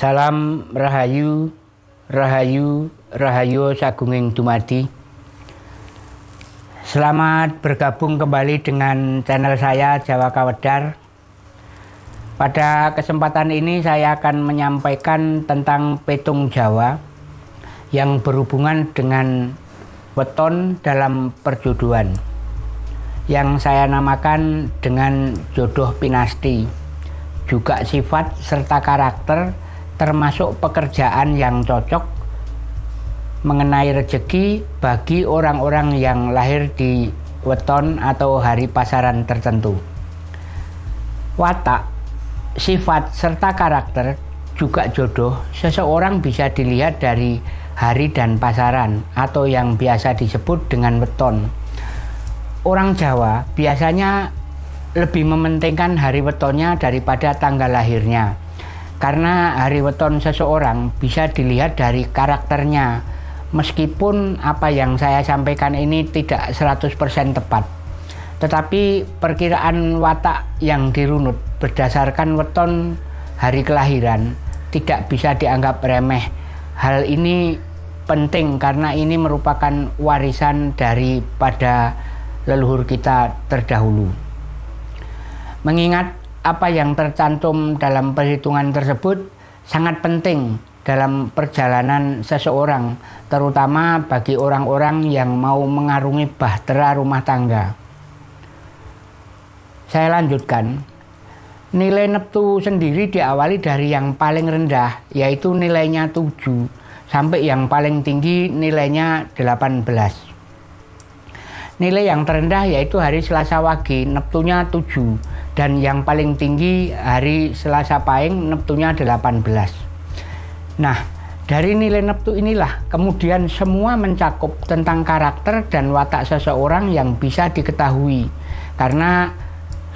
Salam Rahayu, Rahayu, Rahayu Sagunging Dumadi. Selamat bergabung kembali dengan channel saya Jawa Kawedar. Pada kesempatan ini saya akan menyampaikan tentang petung Jawa yang berhubungan dengan weton dalam perjodohan yang saya namakan dengan jodoh pinasti juga sifat serta karakter termasuk pekerjaan yang cocok mengenai rezeki bagi orang-orang yang lahir di weton atau hari pasaran tertentu. Watak, sifat serta karakter juga jodoh seseorang bisa dilihat dari hari dan pasaran atau yang biasa disebut dengan weton. Orang Jawa biasanya lebih mementingkan hari wetonnya daripada tanggal lahirnya karena hari weton seseorang bisa dilihat dari karakternya. Meskipun apa yang saya sampaikan ini tidak 100% tepat. Tetapi perkiraan watak yang dirunut berdasarkan weton hari kelahiran tidak bisa dianggap remeh. Hal ini penting karena ini merupakan warisan daripada leluhur kita terdahulu. Mengingat apa yang tercantum dalam perhitungan tersebut sangat penting dalam perjalanan seseorang, terutama bagi orang-orang yang mau mengarungi bahtera rumah tangga. Saya lanjutkan. Nilai neptu sendiri diawali dari yang paling rendah, yaitu nilainya 7, sampai yang paling tinggi nilainya 18. Nilai yang terendah yaitu hari Selasa Wage, neptunya 7, dan yang paling tinggi hari Selasa Pahing neptunya 18 nah dari nilai neptu inilah kemudian semua mencakup tentang karakter dan watak seseorang yang bisa diketahui. Karena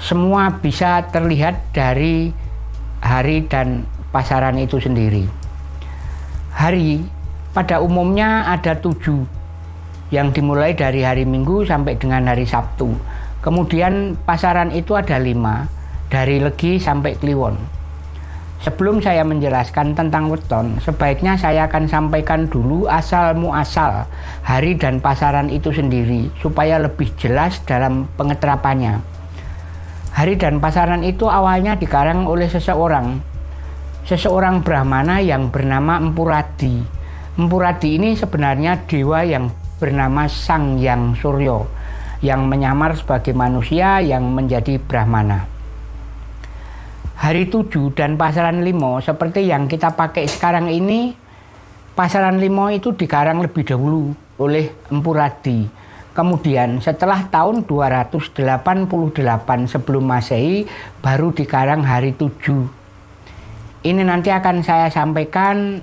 semua bisa terlihat dari hari dan pasaran itu sendiri. Hari pada umumnya ada tujuh yang dimulai dari hari Minggu sampai dengan hari Sabtu Kemudian pasaran itu ada lima, dari Legi sampai Kliwon. Sebelum saya menjelaskan tentang weton, sebaiknya saya akan sampaikan dulu asal muasal hari dan pasaran itu sendiri, supaya lebih jelas dalam pengeterapannya. Hari dan pasaran itu awalnya dikarang oleh seseorang, seseorang Brahmana yang bernama Empuradi. Empuradi ini sebenarnya dewa yang bernama Sang Yang Suryo yang menyamar sebagai manusia yang menjadi Brahmana. Hari tujuh dan pasaran limo seperti yang kita pakai sekarang ini, pasaran limo itu dikarang lebih dahulu oleh Empu Radi. Kemudian setelah tahun 288 sebelum masehi baru dikarang hari tujuh. Ini nanti akan saya sampaikan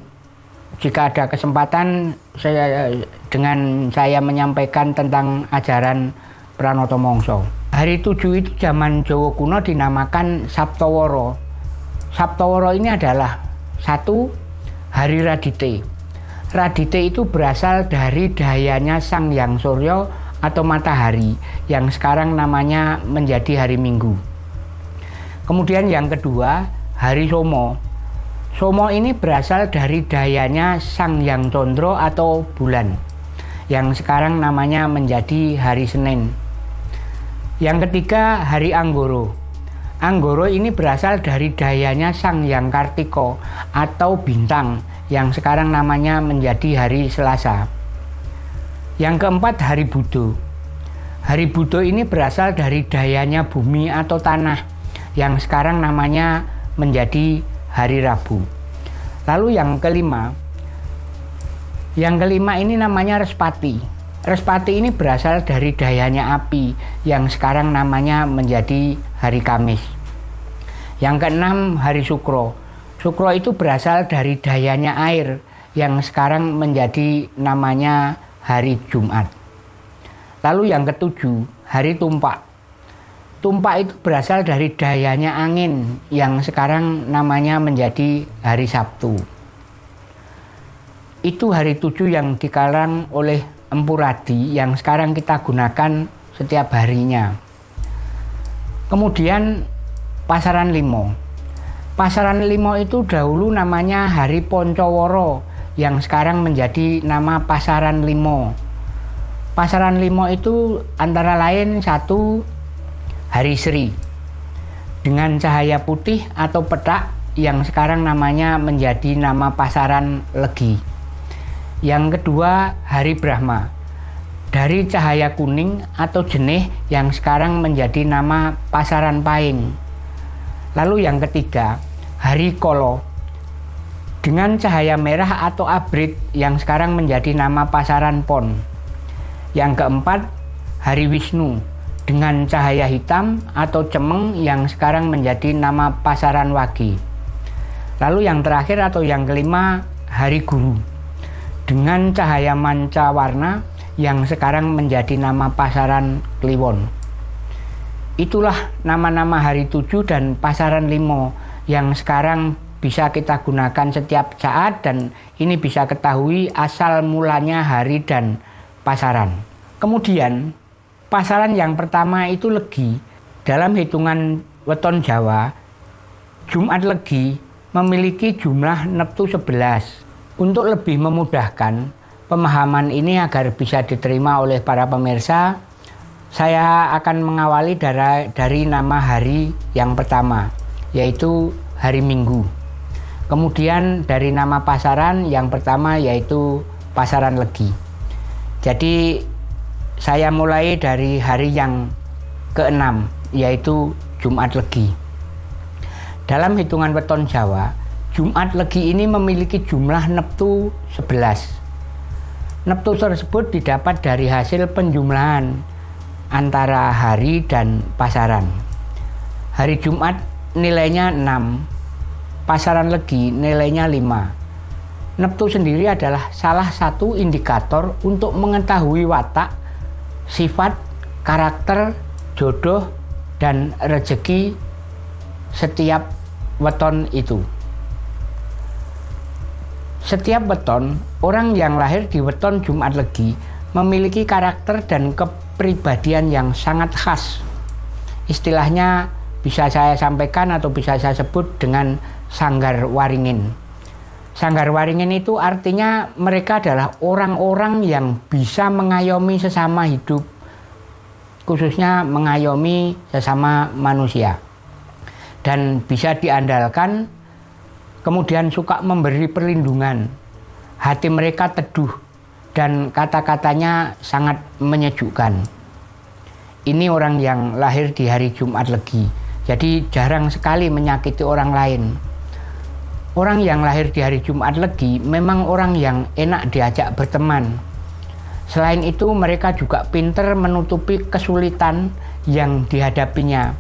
jika ada kesempatan saya dengan saya menyampaikan tentang ajaran Pranoto Mongso. Hari tujuh itu zaman Jawa kuno dinamakan Sabtoworo. Sabtoworo ini adalah satu hari Radite. Radite itu berasal dari dayanya Sang Yang Suryo atau matahari yang sekarang namanya menjadi hari Minggu. Kemudian yang kedua, hari Somo. Somo ini berasal dari dayanya Sang Yang Condro atau bulan yang sekarang namanya menjadi hari Senin. Yang ketiga, hari Anggoro. Anggoro ini berasal dari dayanya Sang Yang Kartiko atau bintang yang sekarang namanya menjadi hari Selasa. Yang keempat, hari Budo. Hari Budo ini berasal dari dayanya bumi atau tanah yang sekarang namanya menjadi hari Rabu. Lalu yang kelima, yang kelima ini namanya Respati. Respati ini berasal dari dayanya api yang sekarang namanya menjadi hari Kamis. Yang keenam hari Sukro. Sukro itu berasal dari dayanya air yang sekarang menjadi namanya hari Jumat. Lalu yang ketujuh hari Tumpak. Tumpak itu berasal dari dayanya angin yang sekarang namanya menjadi hari Sabtu. Itu hari tujuh yang dikarang oleh empuradi yang sekarang kita gunakan setiap harinya. Kemudian pasaran limo. Pasaran Limo itu dahulu namanya Hari Poncoworo yang sekarang menjadi nama Pasaran Limo. Pasaran Limo itu antara lain satu Hari Sri dengan cahaya putih atau petak yang sekarang namanya menjadi nama Pasaran Legi. Yang kedua Hari Brahma dari cahaya kuning atau jenih yang sekarang menjadi nama Pasaran Paing. Lalu yang ketiga Hari Kolo dengan cahaya merah atau abrit yang sekarang menjadi nama pasaran pon. Yang keempat, Hari Wisnu dengan cahaya hitam atau cemeng yang sekarang menjadi nama pasaran wagi. Lalu yang terakhir atau yang kelima, Hari Guru dengan cahaya manca warna yang sekarang menjadi nama pasaran Kliwon. Itulah nama-nama hari tujuh dan pasaran limo yang sekarang bisa kita gunakan setiap saat dan ini bisa ketahui asal mulanya hari dan pasaran. Kemudian pasaran yang pertama itu legi. Dalam hitungan weton Jawa, Jumat Legi memiliki jumlah neptu 11. Untuk lebih memudahkan pemahaman ini agar bisa diterima oleh para pemirsa, saya akan mengawali dari, dari nama hari yang pertama, yaitu hari Minggu. Kemudian dari nama pasaran yang pertama yaitu pasaran Legi. Jadi saya mulai dari hari yang keenam yaitu Jumat Legi. Dalam hitungan weton Jawa, Jumat Legi ini memiliki jumlah neptu 11. Neptu tersebut didapat dari hasil penjumlahan antara hari dan pasaran. Hari Jumat nilainya 6, pasaran legi nilainya 5. Neptu sendiri adalah salah satu indikator untuk mengetahui watak, sifat, karakter, jodoh, dan rezeki setiap weton itu. Setiap weton, orang yang lahir di weton Jumat Legi memiliki karakter dan kepribadian yang sangat khas. Istilahnya bisa saya sampaikan atau bisa saya sebut dengan sanggar waringin. Sanggar waringin itu artinya mereka adalah orang-orang yang bisa mengayomi sesama hidup, khususnya mengayomi sesama manusia. Dan bisa diandalkan, kemudian suka memberi perlindungan. Hati mereka teduh dan kata-katanya sangat menyejukkan. Ini orang yang lahir di hari Jumat Legi jadi jarang sekali menyakiti orang lain. Orang yang lahir di hari Jumat Legi memang orang yang enak diajak berteman. Selain itu mereka juga pinter menutupi kesulitan yang dihadapinya.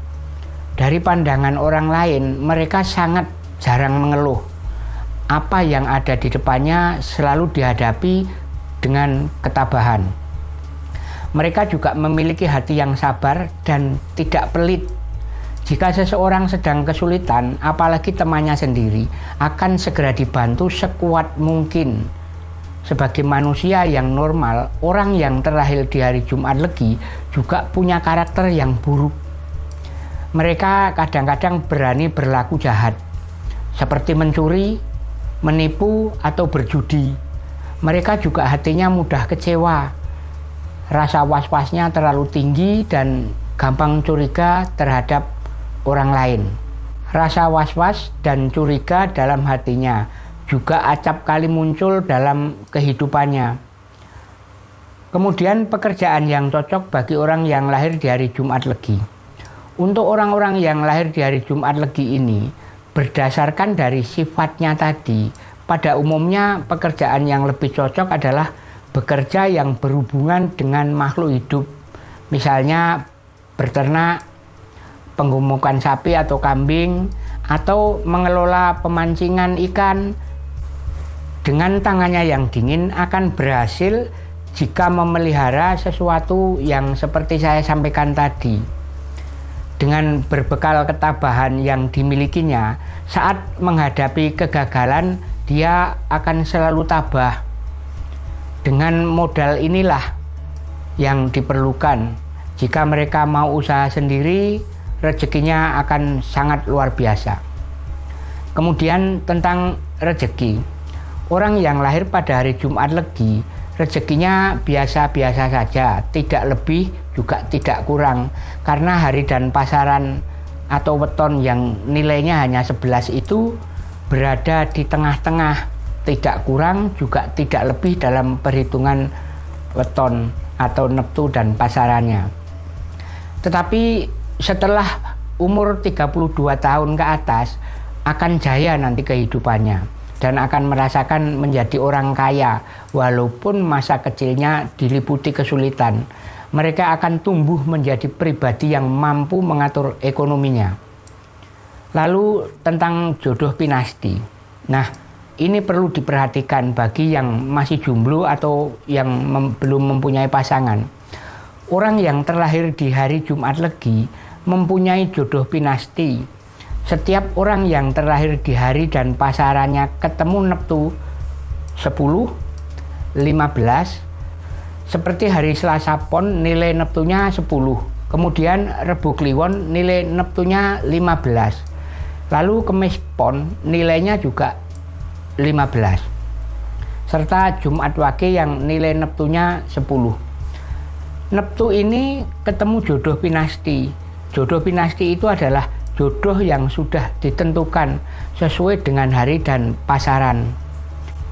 Dari pandangan orang lain mereka sangat jarang mengeluh. Apa yang ada di depannya selalu dihadapi dengan ketabahan. Mereka juga memiliki hati yang sabar dan tidak pelit jika seseorang sedang kesulitan, apalagi temannya sendiri, akan segera dibantu sekuat mungkin. Sebagai manusia yang normal, orang yang terlahir di hari Jumat Legi juga punya karakter yang buruk. Mereka kadang-kadang berani berlaku jahat, seperti mencuri, menipu, atau berjudi. Mereka juga hatinya mudah kecewa, rasa was-wasnya terlalu tinggi, dan gampang curiga terhadap orang lain. Rasa was-was dan curiga dalam hatinya juga acap kali muncul dalam kehidupannya. Kemudian pekerjaan yang cocok bagi orang yang lahir di hari Jumat Legi. Untuk orang-orang yang lahir di hari Jumat Legi ini, berdasarkan dari sifatnya tadi, pada umumnya pekerjaan yang lebih cocok adalah bekerja yang berhubungan dengan makhluk hidup. Misalnya berternak, penggumukan sapi atau kambing, atau mengelola pemancingan ikan dengan tangannya yang dingin akan berhasil jika memelihara sesuatu yang seperti saya sampaikan tadi. Dengan berbekal ketabahan yang dimilikinya, saat menghadapi kegagalan, dia akan selalu tabah. Dengan modal inilah yang diperlukan. Jika mereka mau usaha sendiri, rezekinya akan sangat luar biasa. Kemudian tentang rezeki. Orang yang lahir pada hari Jumat Legi, rezekinya biasa-biasa saja, tidak lebih juga tidak kurang. Karena hari dan pasaran atau weton yang nilainya hanya 11 itu berada di tengah-tengah, tidak kurang juga tidak lebih dalam perhitungan weton atau neptu dan pasarannya. Tetapi setelah umur 32 tahun ke atas, akan jaya nanti kehidupannya dan akan merasakan menjadi orang kaya walaupun masa kecilnya diliputi kesulitan. Mereka akan tumbuh menjadi pribadi yang mampu mengatur ekonominya. Lalu tentang jodoh pinasti. Nah, ini perlu diperhatikan bagi yang masih jomblo atau yang mem belum mempunyai pasangan. Orang yang terlahir di hari Jumat Legi mempunyai jodoh pinasti setiap orang yang terlahir di hari dan pasarannya ketemu Neptu 10, 15, seperti hari Selasa Pon nilai Neptunya 10, kemudian Rebu Kliwon nilai Neptunya 15, lalu Kemis Pon nilainya juga 15, serta Jumat Wage yang nilai Neptunya 10. Neptu ini ketemu jodoh pinasti. Jodoh pinasti itu adalah jodoh yang sudah ditentukan sesuai dengan hari dan pasaran.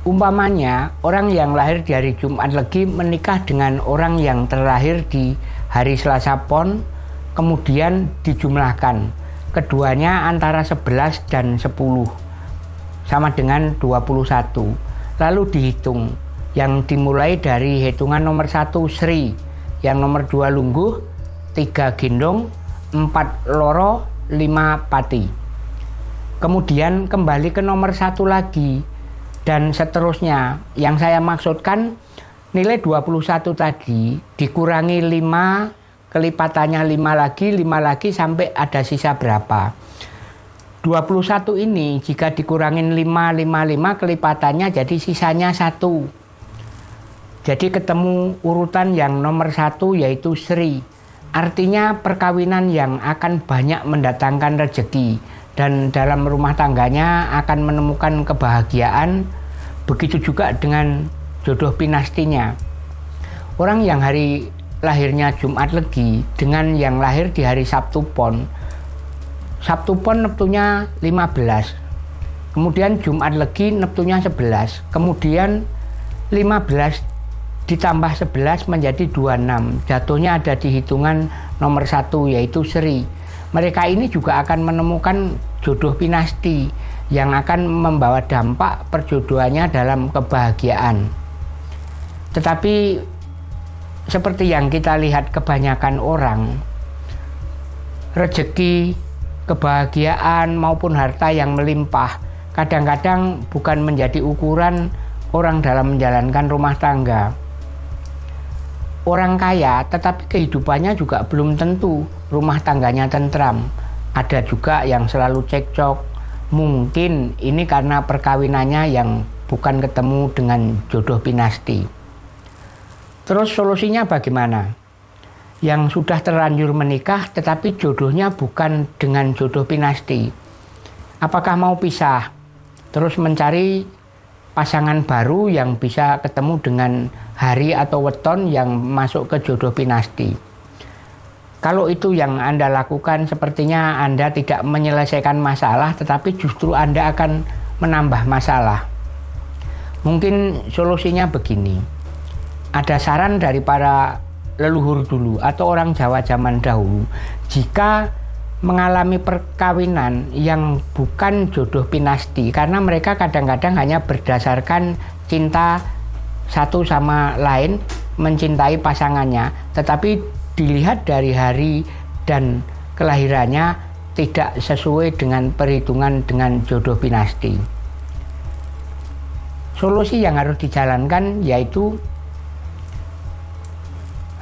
Umpamanya, orang yang lahir di hari Jumat Legi menikah dengan orang yang terlahir di hari Selasa Pon, kemudian dijumlahkan. Keduanya antara 11 dan 10, sama dengan 21. Lalu dihitung, yang dimulai dari hitungan nomor 1 Sri, yang nomor 2 Lungguh, 3 Gendong, 4 Loro, 5 pati. Kemudian kembali ke nomor satu lagi dan seterusnya. Yang saya maksudkan nilai 21 tadi dikurangi 5 kelipatannya 5 lagi 5 lagi sampai ada sisa berapa 21 ini jika dikurangin 5 5 5 kelipatannya jadi sisanya satu jadi ketemu urutan yang nomor satu yaitu Sri Artinya perkawinan yang akan banyak mendatangkan rezeki dan dalam rumah tangganya akan menemukan kebahagiaan. Begitu juga dengan jodoh pinastinya. Orang yang hari lahirnya Jumat Legi dengan yang lahir di hari Sabtu Pon. Sabtu Pon Neptunya 15. Kemudian Jumat Legi Neptunya 11. Kemudian 15 ditambah 11 menjadi 26 jatuhnya ada di hitungan nomor satu yaitu Seri mereka ini juga akan menemukan jodoh pinasti yang akan membawa dampak perjodohannya dalam kebahagiaan. Tetapi seperti yang kita lihat kebanyakan orang rezeki kebahagiaan maupun harta yang melimpah kadang-kadang bukan menjadi ukuran orang dalam menjalankan rumah tangga orang kaya tetapi kehidupannya juga belum tentu. Rumah tangganya tentram. Ada juga yang selalu cekcok. Mungkin ini karena perkawinannya yang bukan ketemu dengan jodoh pinasti. Terus solusinya bagaimana? Yang sudah terlanjur menikah tetapi jodohnya bukan dengan jodoh pinasti. Apakah mau pisah? Terus mencari pasangan baru yang bisa ketemu dengan hari atau weton yang masuk ke jodoh pinasti. Kalau itu yang Anda lakukan sepertinya Anda tidak menyelesaikan masalah tetapi justru Anda akan menambah masalah. Mungkin solusinya begini. Ada saran dari para leluhur dulu atau orang Jawa zaman dahulu. Jika mengalami perkawinan yang bukan jodoh pinasti karena mereka kadang-kadang hanya berdasarkan cinta satu sama lain mencintai pasangannya, tetapi dilihat dari hari dan kelahirannya tidak sesuai dengan perhitungan dengan jodoh pinasti. Solusi yang harus dijalankan yaitu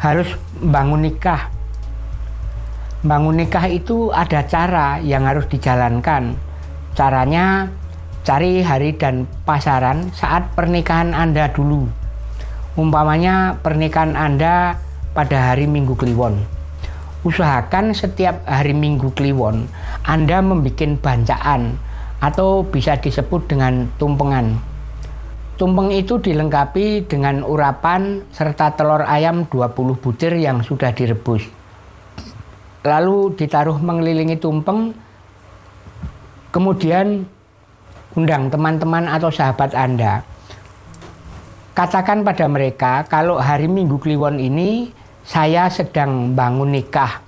harus bangun nikah. Bangun nikah itu ada cara yang harus dijalankan. Caranya Cari hari dan pasaran saat pernikahan Anda dulu. Umpamanya pernikahan Anda pada hari Minggu Kliwon. Usahakan setiap hari Minggu Kliwon Anda membuat bancaan atau bisa disebut dengan tumpengan. Tumpeng itu dilengkapi dengan urapan serta telur ayam 20 butir yang sudah direbus. Lalu ditaruh mengelilingi tumpeng, kemudian undang teman-teman atau sahabat Anda. Katakan pada mereka kalau hari Minggu Kliwon ini saya sedang bangun nikah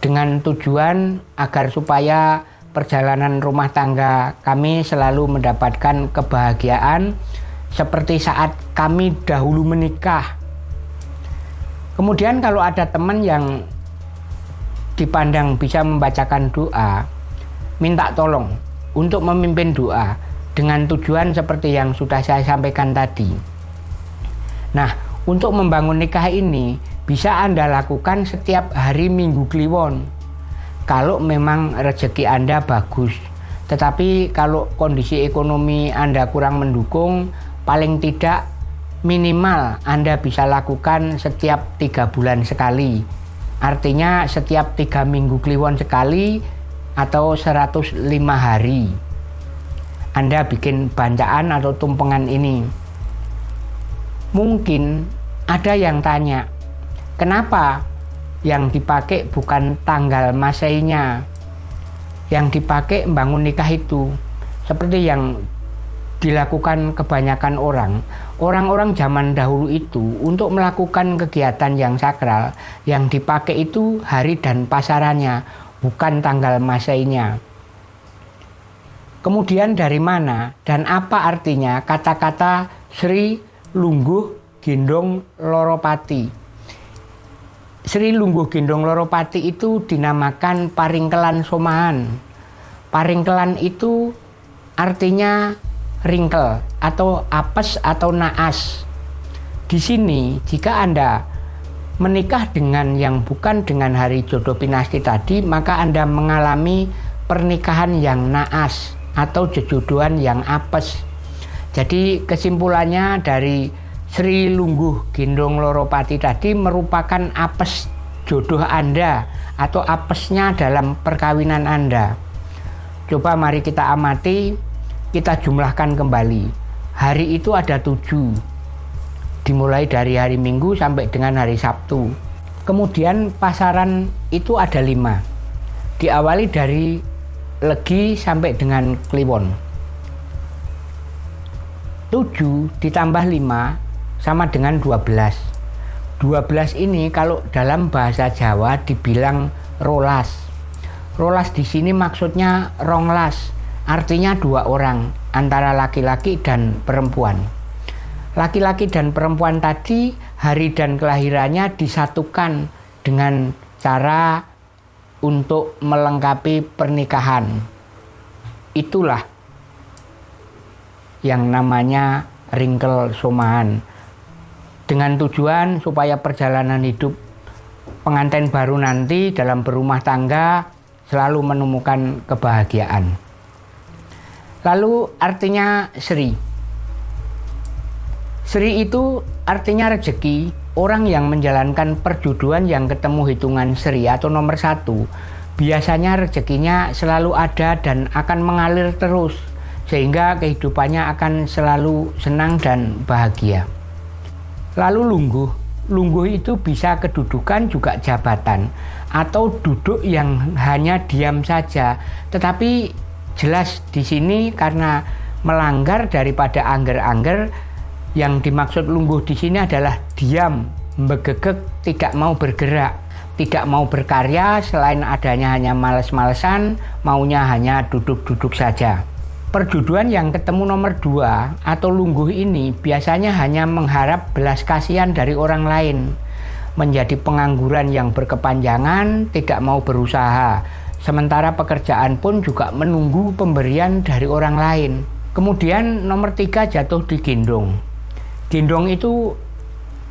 dengan tujuan agar supaya perjalanan rumah tangga kami selalu mendapatkan kebahagiaan seperti saat kami dahulu menikah. Kemudian kalau ada teman yang dipandang bisa membacakan doa, minta tolong untuk memimpin doa dengan tujuan seperti yang sudah saya sampaikan tadi. Nah, untuk membangun nikah ini bisa Anda lakukan setiap hari Minggu Kliwon. Kalau memang rezeki Anda bagus. Tetapi kalau kondisi ekonomi Anda kurang mendukung, paling tidak minimal Anda bisa lakukan setiap tiga bulan sekali. Artinya setiap tiga minggu kliwon sekali atau 105 hari. Anda bikin bancaan atau tumpengan ini. Mungkin ada yang tanya, kenapa yang dipakai bukan tanggal masainya? Yang dipakai membangun nikah itu. Seperti yang dilakukan kebanyakan orang. Orang-orang zaman dahulu itu untuk melakukan kegiatan yang sakral, yang dipakai itu hari dan pasarannya, bukan tanggal masainya. Kemudian dari mana dan apa artinya kata-kata Sri Lungguh Gendong Loropati? Sri Lungguh Gendong Loropati itu dinamakan Paringkelan Somahan. Paringkelan itu artinya ringkel atau apes atau naas. Di sini jika Anda menikah dengan yang bukan dengan hari jodoh pinasti tadi, maka Anda mengalami pernikahan yang naas atau jejodohan yang apes. Jadi kesimpulannya dari Sri Lungguh Gendong Loropati tadi merupakan apes jodoh Anda atau apesnya dalam perkawinan Anda. Coba mari kita amati, kita jumlahkan kembali. Hari itu ada tujuh, dimulai dari hari Minggu sampai dengan hari Sabtu. Kemudian pasaran itu ada lima, diawali dari Legi sampai dengan Kliwon. Tujuh ditambah lima sama dengan dua belas. Dua belas ini kalau dalam bahasa Jawa dibilang rolas. Rolas di sini maksudnya ronglas, artinya dua orang antara laki-laki dan perempuan laki-laki dan perempuan tadi hari dan kelahirannya disatukan dengan cara untuk melengkapi pernikahan. Itulah yang namanya ringkel somahan. Dengan tujuan supaya perjalanan hidup pengantin baru nanti dalam berumah tangga selalu menemukan kebahagiaan. Lalu artinya Sri Sri itu artinya rezeki, orang yang menjalankan perjodohan yang ketemu hitungan Sri atau nomor satu, biasanya rezekinya selalu ada dan akan mengalir terus, sehingga kehidupannya akan selalu senang dan bahagia. Lalu lungguh, lungguh itu bisa kedudukan juga jabatan, atau duduk yang hanya diam saja, tetapi jelas di sini karena melanggar daripada angger-angger yang dimaksud lungguh di sini adalah diam, begegek, tidak mau bergerak, tidak mau berkarya selain adanya hanya males-malesan, maunya hanya duduk-duduk saja. Perjuduan yang ketemu nomor dua atau lungguh ini biasanya hanya mengharap belas kasihan dari orang lain, menjadi pengangguran yang berkepanjangan, tidak mau berusaha, sementara pekerjaan pun juga menunggu pemberian dari orang lain. Kemudian nomor tiga jatuh di gendong gendong itu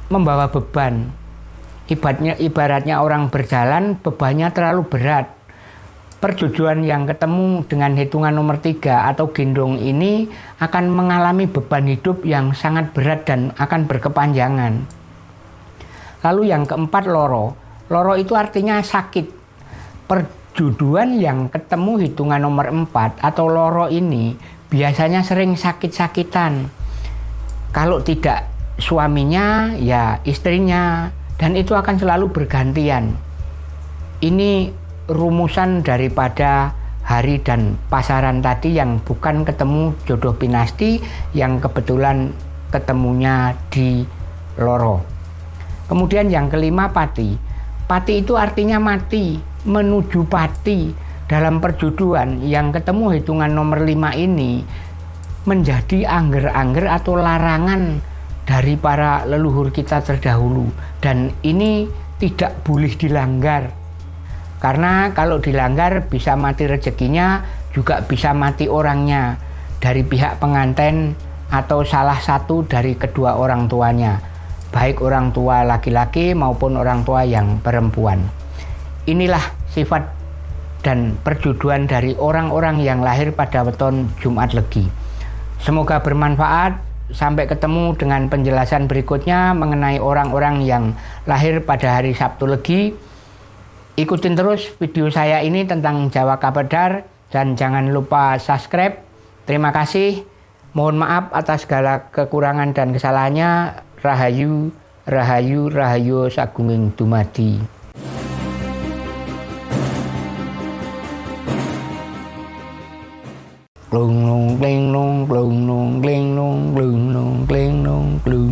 membawa beban. Ibaratnya, ibaratnya orang berjalan, bebannya terlalu berat. Perjujuan yang ketemu dengan hitungan nomor tiga atau gendong ini akan mengalami beban hidup yang sangat berat dan akan berkepanjangan. Lalu yang keempat loro. Loro itu artinya sakit. Juduan yang ketemu hitungan nomor 4 atau loro ini biasanya sering sakit-sakitan. Kalau tidak suaminya, ya istrinya, dan itu akan selalu bergantian. Ini rumusan daripada hari dan pasaran tadi yang bukan ketemu jodoh pinasti yang kebetulan ketemunya di loro. Kemudian yang kelima pati. Pati itu artinya mati menuju pati dalam perjodohan yang ketemu hitungan nomor 5 ini menjadi angger-angger atau larangan dari para leluhur kita terdahulu. Dan ini tidak boleh dilanggar. Karena kalau dilanggar bisa mati rezekinya juga bisa mati orangnya dari pihak pengantin atau salah satu dari kedua orang tuanya baik orang tua laki-laki maupun orang tua yang perempuan Inilah sifat dan perjuduan dari orang-orang yang lahir pada weton Jumat Legi. Semoga bermanfaat. Sampai ketemu dengan penjelasan berikutnya mengenai orang-orang yang lahir pada hari Sabtu Legi. Ikutin terus video saya ini tentang Jawa Kabedar dan jangan lupa subscribe. Terima kasih. Mohon maaf atas segala kekurangan dan kesalahannya. Rahayu, Rahayu, Rahayu Sagunging Dumadi. lùng lùng đen lùng lùng luôn đen lùng lùng luôn đen lùng luôn.